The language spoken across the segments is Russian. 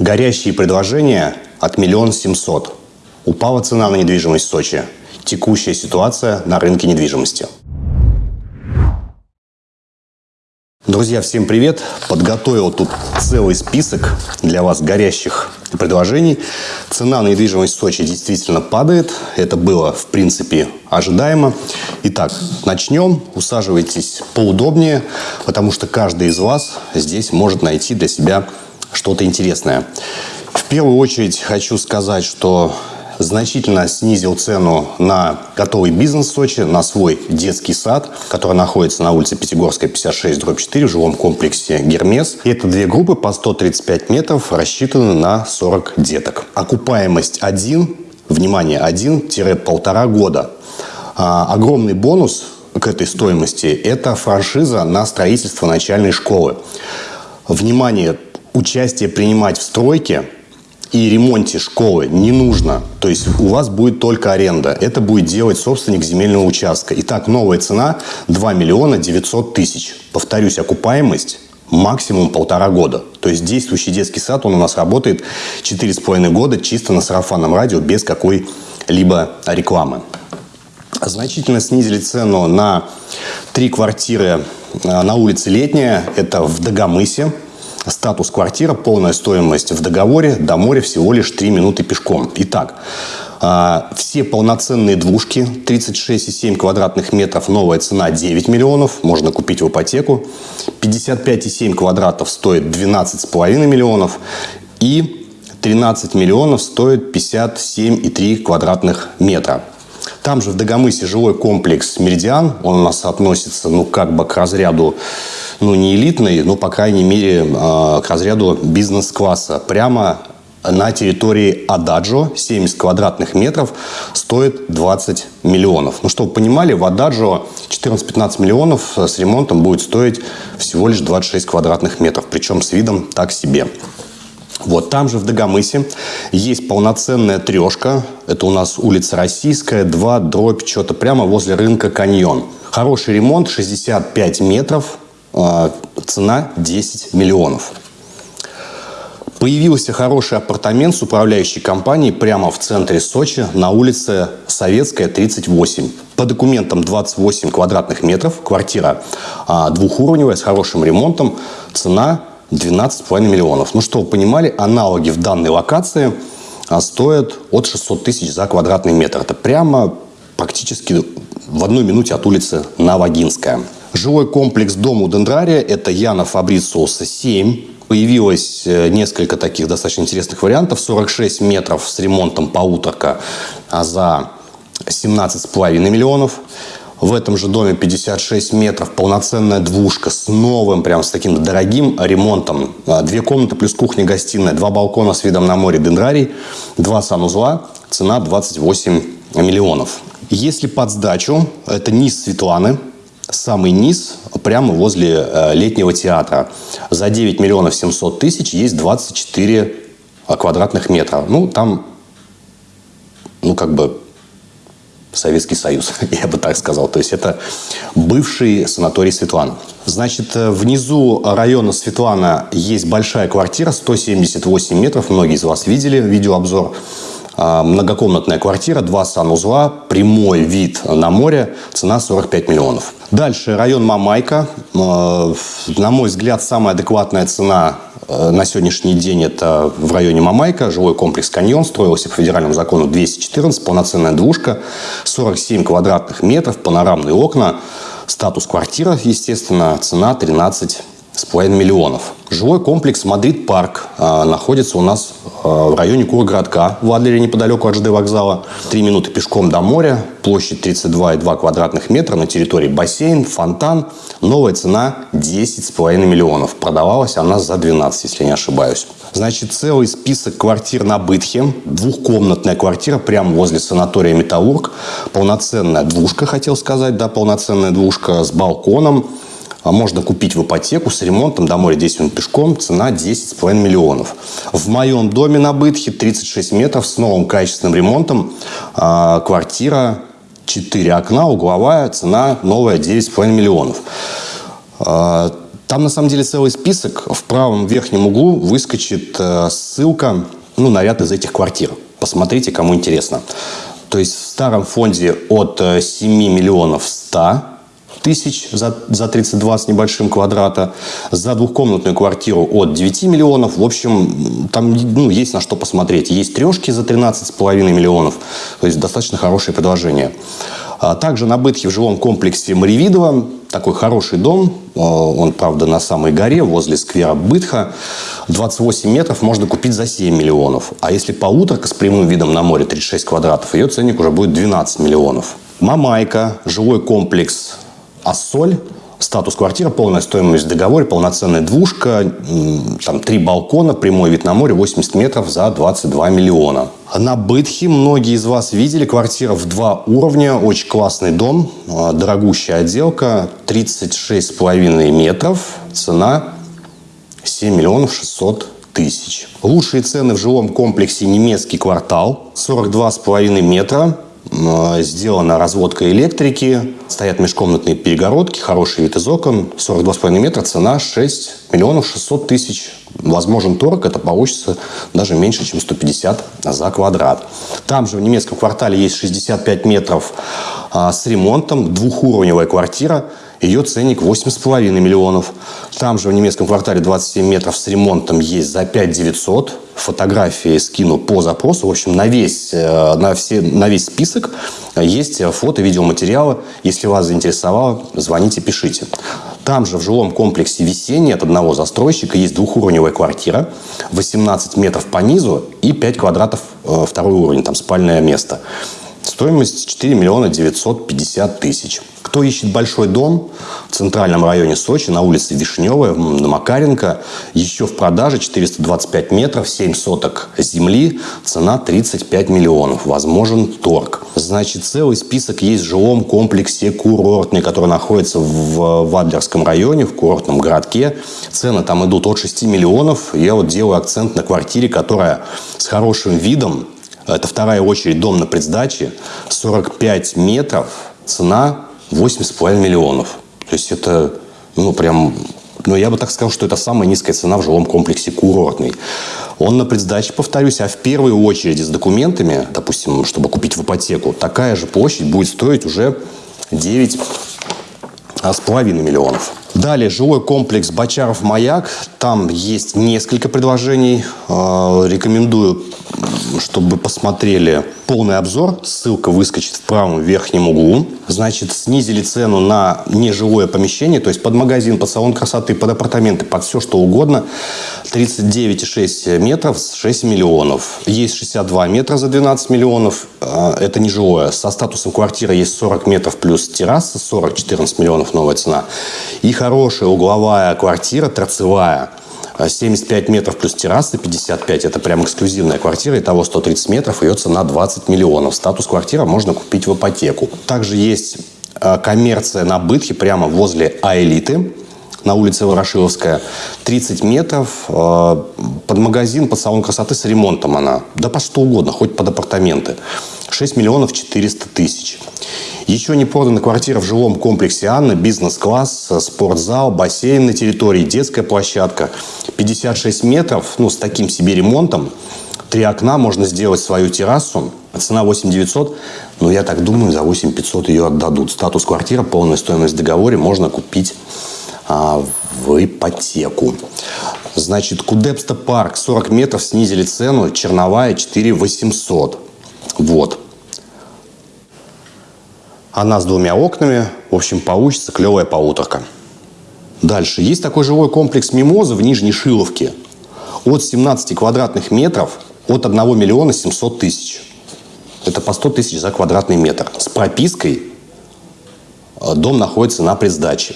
Горящие предложения от миллион семьсот. Упала цена на недвижимость в Сочи. Текущая ситуация на рынке недвижимости. Друзья, всем привет! Подготовил тут целый список для вас горящих предложений. Цена на недвижимость в Сочи действительно падает. Это было, в принципе, ожидаемо. Итак, начнем. Усаживайтесь поудобнее, потому что каждый из вас здесь может найти для себя что-то интересное. В первую очередь хочу сказать, что значительно снизил цену на готовый бизнес в Сочи, на свой детский сад, который находится на улице Пятигорская, 56, дробь 4, в жилом комплексе «Гермес». И это две группы по 135 метров, рассчитаны на 40 деток. Окупаемость 1, внимание, 1-1,5 года. А, огромный бонус к этой стоимости – это франшиза на строительство начальной школы. Внимание, участие принимать в стройке и ремонте школы не нужно. То есть у вас будет только аренда. Это будет делать собственник земельного участка. Итак, новая цена 2 миллиона 900 тысяч. Повторюсь, окупаемость максимум полтора года. То есть действующий детский сад, он у нас работает 4,5 года чисто на сарафанном радио, без какой-либо рекламы. Значительно снизили цену на три квартиры э, на улице Летняя. Это в Дагомысе, Статус квартира, полная стоимость в договоре, до моря всего лишь 3 минуты пешком. Итак, а, все полноценные двушки, 36,7 квадратных метров, новая цена 9 миллионов, можно купить в ипотеку. 55,7 квадратов стоит 12,5 миллионов. И 13 миллионов стоит 57,3 квадратных метра. Там же в Дагомысе жилой комплекс «Меридиан». Он у нас относится, ну, как бы к разряду, ну, не элитный, но, по крайней мере, э, к разряду бизнес-класса. Прямо на территории Ададжо 70 квадратных метров стоит 20 миллионов. Ну, чтобы вы понимали, в Ададжо 14-15 миллионов с ремонтом будет стоить всего лишь 26 квадратных метров. Причем с видом так себе. Вот там же в Дагомысе есть полноценная трешка. Это у нас улица Российская, 2, дробь, что-то прямо возле рынка Каньон. Хороший ремонт, 65 метров, а, цена 10 миллионов. Появился хороший апартамент с управляющей компанией прямо в центре Сочи на улице Советская, 38. По документам 28 квадратных метров, квартира а, двухуровневая с хорошим ремонтом, цена 12,5 миллионов. Ну, что вы понимали, аналоги в данной локации а, стоят от 600 тысяч за квадратный метр. Это прямо практически в одной минуте от улицы Новогинская. Жилой комплекс Дому Дендрария – это Яна Фабрициуса 7. Появилось э, несколько таких достаточно интересных вариантов. 46 метров с ремонтом полуторка а за 17,5 миллионов. В этом же доме 56 метров, полноценная двушка с новым, прям с таким дорогим ремонтом. А, две комнаты плюс кухня-гостиная, два балкона с видом на море дендрарий, два санузла, цена 28 миллионов. Если под сдачу, это низ Светланы, самый низ прямо возле э, летнего театра. За 9 миллионов 700 тысяч есть 24 квадратных метра. Ну, там, ну, как бы Советский Союз, я бы так сказал. То есть это бывший санаторий Светлана. Значит, э, внизу района Светлана есть большая квартира, 178 метров. Многие из вас видели видеообзор. А, многокомнатная квартира, два санузла, прямой вид на море, цена 45 миллионов. Дальше район Мамайка. Э, на мой взгляд, самая адекватная цена Э, на сегодняшний день это в районе Мамайка, жилой комплекс «Каньон», строился по федеральному закону 214, полноценная двушка, 47 квадратных метров, панорамные окна, статус квартира, естественно, цена 13 с половиной миллионов. Жилой комплекс «Мадрид Парк» э, находится у нас э, в районе Кургородка, в Адлере, неподалеку от ЖД вокзала. Три минуты пешком до моря, площадь 32,2 квадратных метра, на территории бассейн, фонтан. Новая цена 10,5 миллионов. Продавалась она за 12, если не ошибаюсь. Значит, целый список квартир на Бытхе. Двухкомнатная квартира прямо возле санатория «Металлург». Полноценная двушка, хотел сказать, да, полноценная двушка с балконом а можно купить в ипотеку с ремонтом до моря 10 минут пешком, цена 10,5 миллионов. В моем доме на Бытхе 36 метров с новым качественным ремонтом, а, квартира 4 окна, угловая, цена новая 9,5 миллионов. А, Там на самом деле целый список. В правом верхнем углу выскочит э, ссылка ну, на ряд из этих квартир. Посмотрите, кому интересно. То есть в старом фонде от 7 миллионов 100 тысяч за, за 32 с небольшим квадрата, за двухкомнатную квартиру от 9 миллионов. В общем, там ну, есть на что посмотреть. Есть трешки за 13,5 миллионов. То есть достаточно хорошее предложение. А также на Бытхе в жилом комплексе Маревидово такой хороший дом. Он, правда, на самой горе, возле сквера Бытха. 28 метров можно купить за 7 миллионов. А если полуторка с прямым видом на море, 36 квадратов, ее ценник уже будет 12 миллионов. Мамайка, жилой комплекс Ассоль, статус квартиры, полная стоимость в договоре, полноценная двушка, там три балкона, прямой вид на море, 80 метров за 22 миллиона. На Бытхе многие из вас видели квартира в два уровня, очень классный дом, а, дорогущая отделка, 36,5 метров, цена 7 миллионов 600 тысяч. Лучшие цены в жилом комплексе немецкий квартал, 42,5 метра, сделана разводка электрики, стоят межкомнатные перегородки, хороший вид из окон, 42,5 метра, цена 6 миллионов 600 тысяч. Возможен торг, это получится даже меньше, чем 150 за квадрат. Там же в немецком квартале есть 65 метров а, с ремонтом, двухуровневая квартира, ее ценник 8,5 миллионов. Там же в немецком квартале 27 метров с ремонтом есть за 5 900. Фотографии скину по запросу. В общем, на весь, э, на все, на весь список есть фото, видеоматериалы. Если вас заинтересовало, звоните, пишите. Там же в жилом комплексе «Весенний» от одного застройщика есть двухуровневая квартира, 18 метров по низу и 5 квадратов э, второй уровень, там спальное место. Стоимость 4 миллиона 950 тысяч. Кто ищет большой дом в центральном районе Сочи, на улице Вишневая, на Макаренко, еще в продаже 425 метров, 7 соток земли, цена 35 миллионов. Возможен торг. Значит, целый список есть в жилом комплексе курортный, который находится в Вадлерском районе, в курортном городке. Цены там идут от 6 миллионов. Я вот делаю акцент на квартире, которая с хорошим видом, это вторая очередь дом на предсдаче. 45 метров. Цена 8,5 миллионов. То есть это, ну, прям... Ну, я бы так сказал, что это самая низкая цена в жилом комплексе курортный. Он на предсдаче, повторюсь, а в первую очередь с документами, допустим, чтобы купить в ипотеку, такая же площадь будет стоить уже 9 а, с половиной миллионов. Далее жилой комплекс Бочаров-Маяк. Там есть несколько предложений. А, рекомендую чтобы посмотрели полный обзор. Ссылка выскочит в правом верхнем углу. Значит, снизили цену на нежилое помещение, то есть под магазин, под салон красоты, под апартаменты, под все что угодно. 39,6 метров, 6 миллионов. Есть 62 метра за 12 миллионов. А, это нежилое. Со статусом квартиры есть 40 метров плюс терраса, 40-14 миллионов новая цена. И хорошая угловая квартира, торцевая, 75 метров плюс терраса, 55. Это прям эксклюзивная квартира, и того 130 метров, ее цена 20 миллионов. Статус квартира можно купить в ипотеку. Также есть э, коммерция на Бытхе прямо возле Аэлиты на улице Ворошиловская. 30 метров, э, под магазин, под салон красоты с ремонтом она. Да по что угодно, хоть под апартаменты. 6 миллионов 400 тысяч. Еще не продана квартира в жилом комплексе «Анна», бизнес-класс, спортзал, бассейн на территории, детская площадка. 56 метров, ну, с таким себе ремонтом. Три окна, можно сделать свою террасу. Цена 8 900, но я так думаю, за 8 500 ее отдадут. Статус квартира, полная стоимость в договоре можно купить а, в ипотеку. Значит, Кудепста парк, 40 метров, снизили цену, черновая 4 800. Вот. Она с двумя окнами. В общем, получится клевая полуторка. Дальше. Есть такой жилой комплекс «Мимоза» в Нижней Шиловке. От 17 квадратных метров от 1 миллиона 700 тысяч. Это по 100 тысяч за квадратный метр. С пропиской э, дом находится на предсдаче.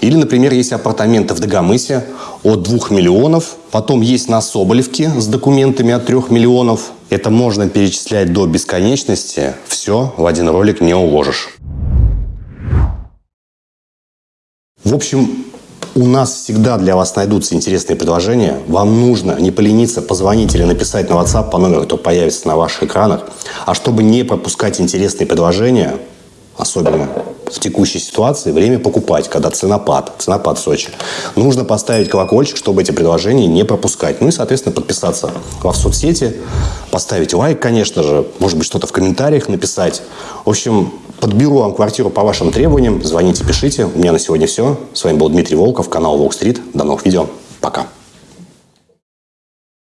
Или, например, есть апартаменты в Дагомысе от 2 миллионов. Потом есть на Соболевке с документами от 3 миллионов. Это можно перечислять до бесконечности. Все в один ролик не уложишь. В общем, у нас всегда для вас найдутся интересные предложения. Вам нужно не полениться, позвонить или написать на WhatsApp по номеру, который появится на ваших экранах. А чтобы не пропускать интересные предложения, особенно в текущей ситуации время покупать, когда ценопад, ценопад в Сочи. Нужно поставить колокольчик, чтобы эти предложения не пропускать. Ну и, соответственно, подписаться во в соцсети, поставить лайк, конечно же, может быть, что-то в комментариях написать. В общем, подберу вам квартиру по вашим требованиям. Звоните, пишите. У меня на сегодня все. С вами был Дмитрий Волков, канал Волк Стрит. До новых видео. Пока.